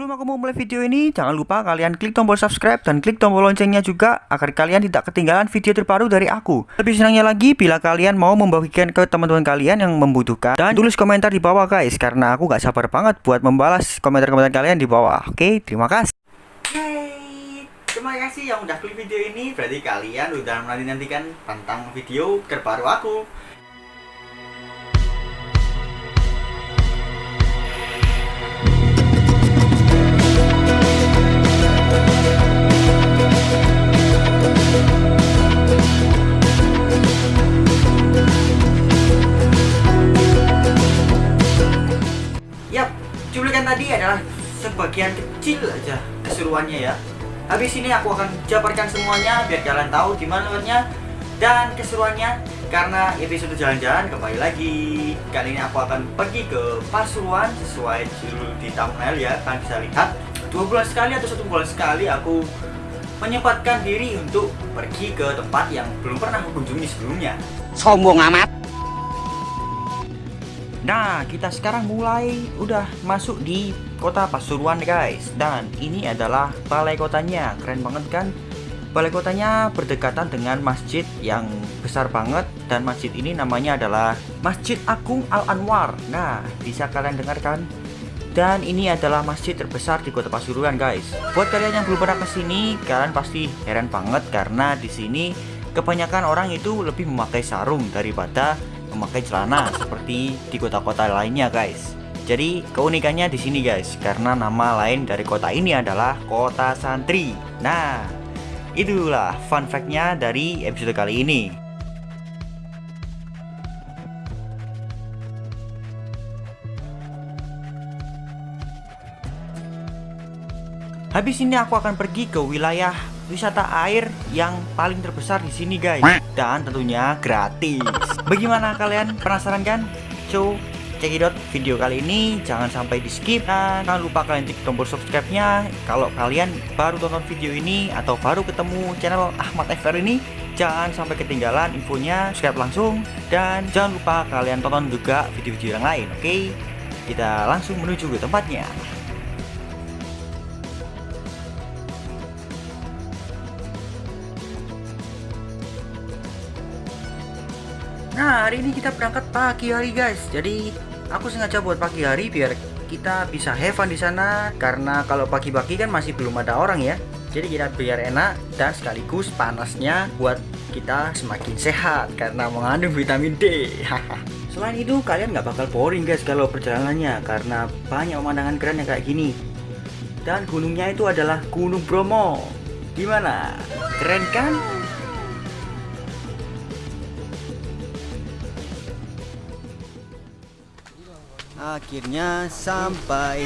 Sebelum aku mau mulai video ini, jangan lupa kalian klik tombol subscribe dan klik tombol loncengnya juga agar kalian tidak ketinggalan video terbaru dari aku. Lebih senangnya lagi bila kalian mau membagikan ke teman-teman kalian yang membutuhkan dan tulis komentar di bawah guys karena aku gak sabar banget buat membalas komentar-komentar kalian di bawah. Oke, terima kasih. Yeay, terima kasih yang udah klik video ini. Berarti kalian udah menanti-nantikan tentang video terbaru aku. Tadi adalah sebagian kecil aja keseruannya ya. Habis ini aku akan jabarkan semuanya biar kalian tahu gimana lewatnya dan keseruannya. Karena episode jalan-jalan kembali lagi. Kali ini aku akan pergi ke Pasuruan sesuai judul di thumbnail ya. Kalian bisa lihat. Dua bulan sekali atau satu bulan sekali aku menyempatkan diri untuk pergi ke tempat yang belum pernah aku kunjungi sebelumnya. Sombong amat Nah, kita sekarang mulai. Udah masuk di kota Pasuruan guys. Dan ini adalah balai kotanya, keren banget kan? Balai kotanya berdekatan dengan masjid yang besar banget. Dan masjid ini namanya adalah Masjid Agung Al-Anwar. Nah, bisa kalian dengarkan dan ini adalah masjid terbesar di kota Pasuruan guys. Buat kalian yang belum pernah ke sini Kalian pasti heran banget karena di sini kebanyakan orang itu lebih memakai sarung daripada memakai celana seperti di kota-kota lainnya guys. Jadi keunikannya di sini guys, karena nama lain dari kota ini adalah kota santri. Nah, itulah fun fact-nya dari episode kali ini. Habis ini aku akan pergi ke wilayah wisata air yang paling terbesar di sini guys. Dan tentunya gratis. Bagaimana kalian? Penasaran kan? So, cekidot video kali ini. Jangan sampai di skip dan jangan lupa kalian klik tombol subscribe-nya. Kalau kalian baru tonton video ini atau baru ketemu channel Ahmad FR ini jangan sampai ketinggalan infonya. Subscribe langsung. Dan jangan lupa kalian tonton juga video-video yang lain oke? Okay? kita langsung menuju ke tempatnya Nah hari ini kita berangkat pagi hari guys. Jadi aku sengaja buat pagi hari biar kita bisa have fun di sana. Karena kalau pagi-pagi kan masih belum ada orang ya. Jadi kita biar enak dan sekaligus panasnya buat kita semakin sehat Karena mengandung vitamin D. Selain itu kalian nggak bakal boring guys kalau perjalanannya Karena banyak pemandangan keren yang kayak gini. Dan gunungnya itu adalah Gunung Bromo. Gimana? Keren kan? Akhirnya sampai.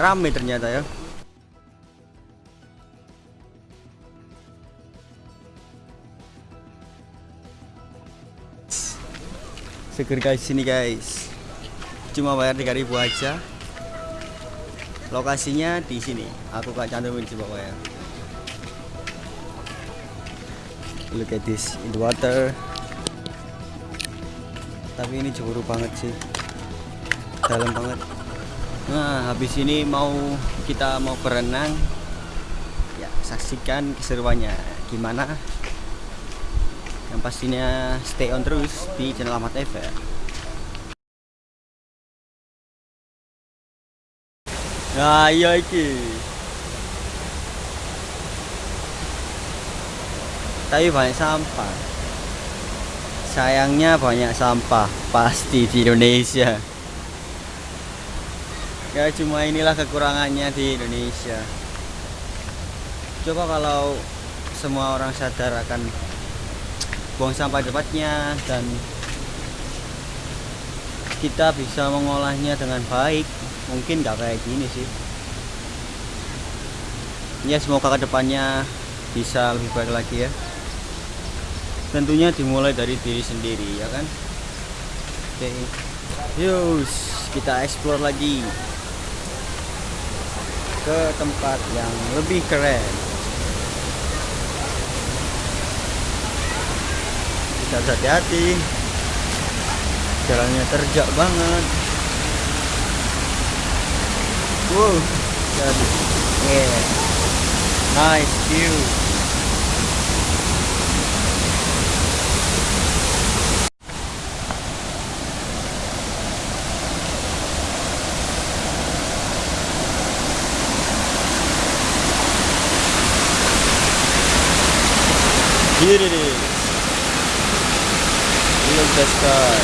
Rame ternyata ya. Seger guys sini guys. Cuma bayar 3000 aja. Lokasinya di sini. Aku gak cantumin di bawah ya look at this in the water tapi ini jeburu banget sih. Dalam banget. Nah habis ini mau kita mau berenang. Ya saksikan keseruannya. Gimana? Yang pastinya stay on terus di channel Ahmad TV nah iya iki. Tapi banyak sampah sayangnya banyak sampah pasti di Indonesia. Ya cuma inilah kekurangannya di Indonesia. Coba kalau semua orang sadar akan buang sampah tepatnya dan kita bisa mengolahnya dengan baik mungkin gak kayak gini sih. Ya semoga ke depannya bisa lebih baik lagi ya tentunya dimulai dari diri sendiri ya kan? Oke. Yus kita explore lagi ke tempat yang lebih keren. Kita hati-hati. Jalannya terjak banget. Wow jadi yeah. Nice view Here it is. Look the sky.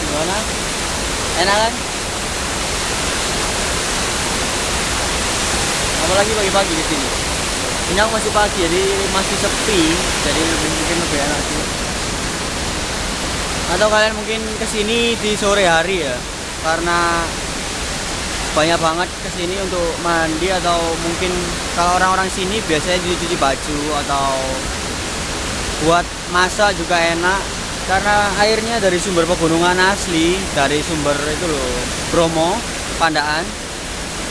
Gimana? Enak kan? Apalagi pagi-pagi di sini. Ini aku masih pagi, jadi masih sepi, jadi mungkin lebih enak sih atau kalian mungkin ke sini di sore hari ya? Karena banyak banget ke sini untuk mandi atau mungkin kalau orang-orang sini biasanya dicuci baju atau buat masak juga enak. Karena airnya dari sumber pegunungan asli dari sumber itu loh Bromo Pandaan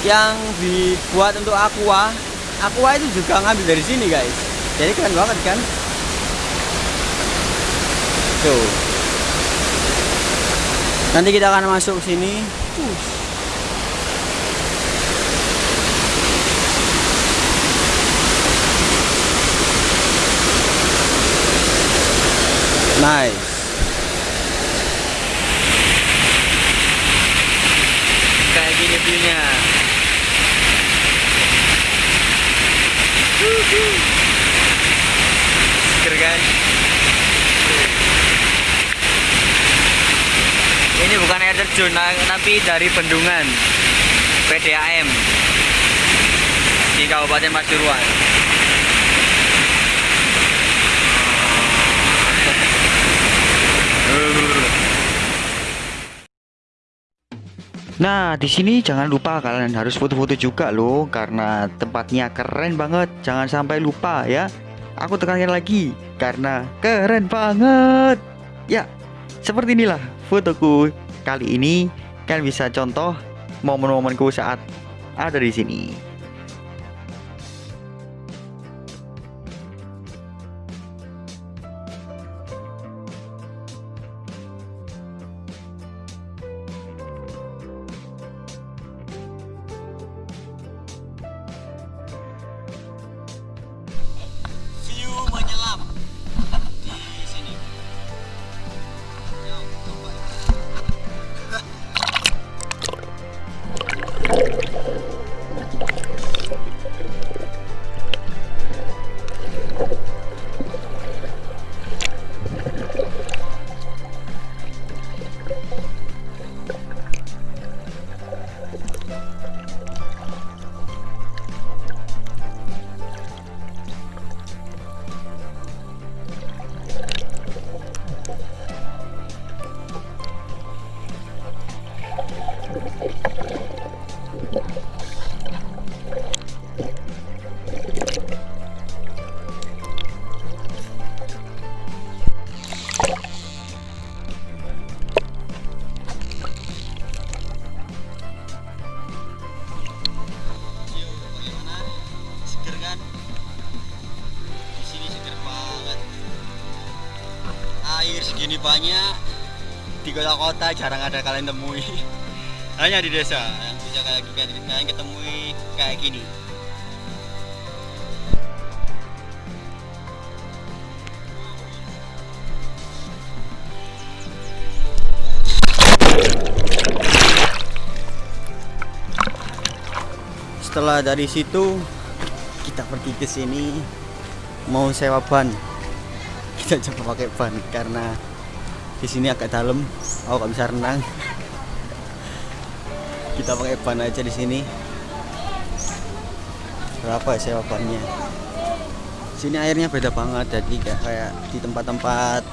yang dibuat untuk aqua. Aqua itu juga ngambil dari sini guys. Jadi keren banget kan? Tuh Nanti kita akan masuk ke sini. Nice. Seger kan? Ini bukan air terjun, tapi dari bendungan PDAM di Kabupaten Pasuruan. Nah, di sini jangan lupa kalian harus foto-foto juga loh karena tempatnya keren banget. Jangan sampai lupa ya. Aku tekankan lagi karena keren banget. Ya, seperti inilah fotoku kali ini. Kalian bisa contoh momen-momenku saat ada di sini. Banyak di kota-kota jarang ada kalian temui. Hanya di desa yang bisa kayak kalian ketemui kayak gini. Setelah dari situ kita pergi ke sini mau sewa ban. Kita coba pakai ban karena di sini agak dalam. Aku nggak bisa renang. Kita pakai ban aja di sini. Berapa ya sewa bannya? Sini airnya beda banget jadi kayak, kayak di tempat-tempat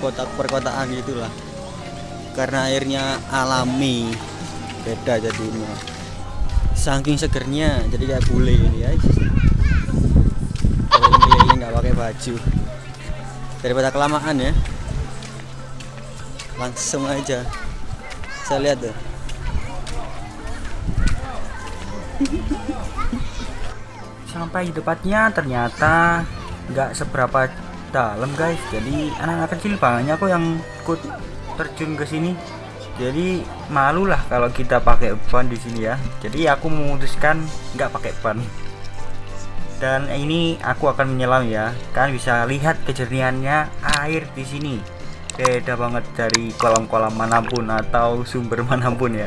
kota perkotaan gitulah. Karena airnya alami beda jadinya saking segernya jadi kayak bule ini guys keliling-keliling nggak pakai baju daripada kelamaan ya langsung aja. Saya lihat tuh sampai di tempatnya ternyata nggak seberapa dalam guys. Jadi anak-anak kecil banyak kok yang ikut terjun ke sini. Jadi malu lah kalau kita pakai ban di sini ya. Jadi aku memutuskan nggak pakai ban. Dan ini aku akan menyelam ya. Kan bisa lihat kejernihannya air di sini beda banget dari kolam-kolam mana pun atau sumber mana pun ya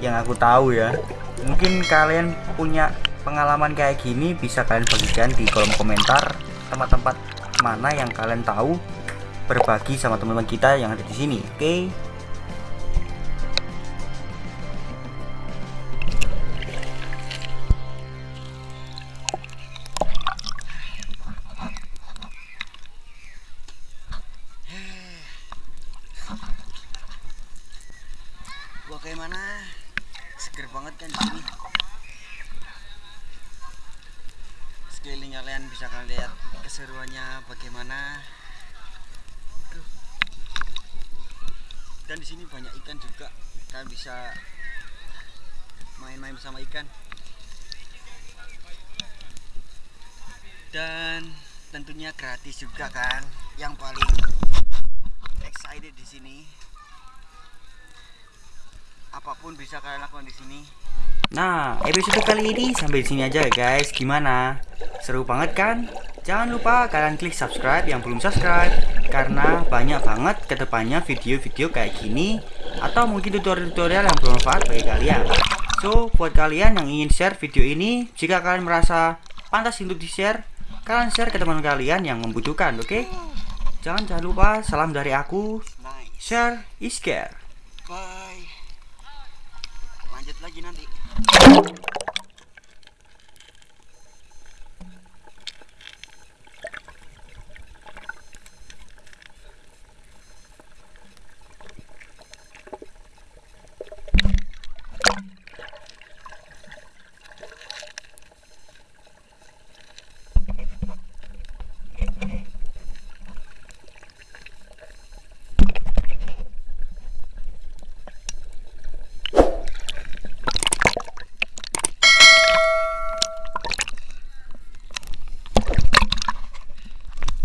yang aku tahu ya mungkin kalian punya pengalaman kayak gini bisa kalian bagikan di kolom komentar tempat-tempat mana yang kalian tahu berbagi sama teman-teman kita yang ada di sini oke okay? Sekeliling kalian bisa kalian lihat keseruannya bagaimana dan di sini banyak ikan juga kalian bisa main-main bersama ikan dan tentunya gratis juga kan yang paling excited di sini apa pun bisa kalian lakukan di sini. Nah, episode kali ini sampai di sini aja guys. Gimana? Seru banget kan? Jangan lupa kalian klik subscribe yang belum subscribe karena banyak banget ke depannya video-video kayak gini atau mungkin tutorial-tutorial yang bermanfaat bagi kalian. So, buat kalian yang ingin share video ini, jika kalian merasa pantas untuk di-share, kalian share ke teman kalian yang membutuhkan, oke? Okay? Jangan jangan lupa salam dari aku. Share is care. Bye lanjut lagi nanti